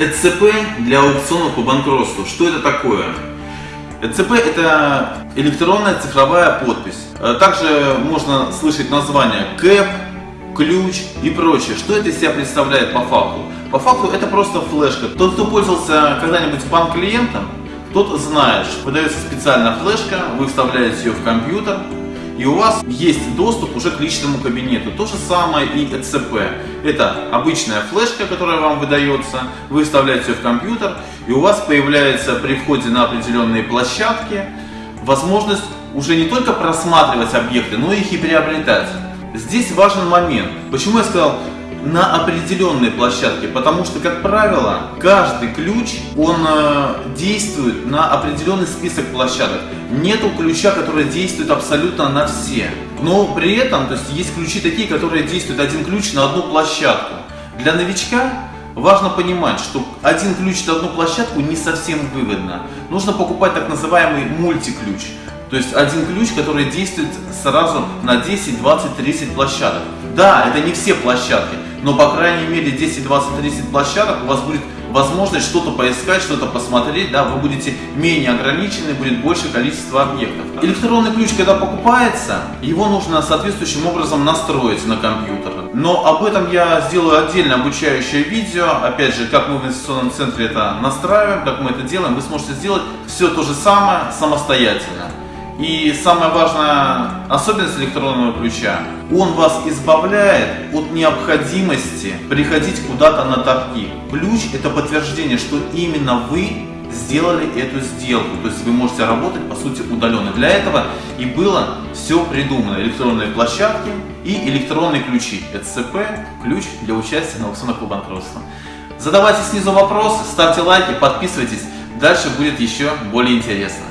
ЭЦП для аукционов по банкротству. Что это такое? ЭЦП это электронная цифровая подпись. Э, также можно слышать название КЭП, ключ и прочее. Что это из себя представляет по факту? По факту это просто флешка. Тот, кто пользовался когда-нибудь банк-клиентом, тот знает, что выдается специальная флешка, вы вставляете ее в компьютер, и у вас есть доступ уже к личному кабинету. То же самое и ЭЦП. Это обычная флешка, которая вам выдается, вы вставляете ее в компьютер, и у вас появляется при входе на определенные площадки возможность уже не только просматривать объекты, но их и приобретать. Здесь важен момент. Почему я сказал на определенной площадке, потому что, как правило, каждый ключ, он э, действует на определенный список площадок. Нету ключа, который действует абсолютно на все. Но при этом, то есть есть ключи такие, которые действуют один ключ на одну площадку. Для новичка важно понимать, что один ключ на одну площадку не совсем выгодно. Нужно покупать так называемый мультиключ. То есть один ключ, который действует сразу на 10, 20, 30 площадок. Да, это не все площадки, но по крайней мере 10, 20, 30 площадок у вас будет возможность что-то поискать, что-то посмотреть, да, вы будете менее ограничены, будет больше количество объектов. Электронный ключ, когда покупается, его нужно соответствующим образом настроить на компьютер. Но об этом я сделаю отдельно обучающее видео, опять же, как мы в инвестиционном центре это настраиваем, как мы это делаем, вы сможете сделать все то же самое самостоятельно. И самая важная особенность электронного ключа, он вас избавляет от необходимости приходить куда-то на торги. Ключ это подтверждение, что именно вы сделали эту сделку. То есть вы можете работать по сути удаленно. Для этого и было все придумано. Электронные площадки и электронные ключи. ЭЦП, ключ для участия на аукционах по банкротству. Задавайте снизу вопросы, ставьте лайки, подписывайтесь. Дальше будет еще более интересно.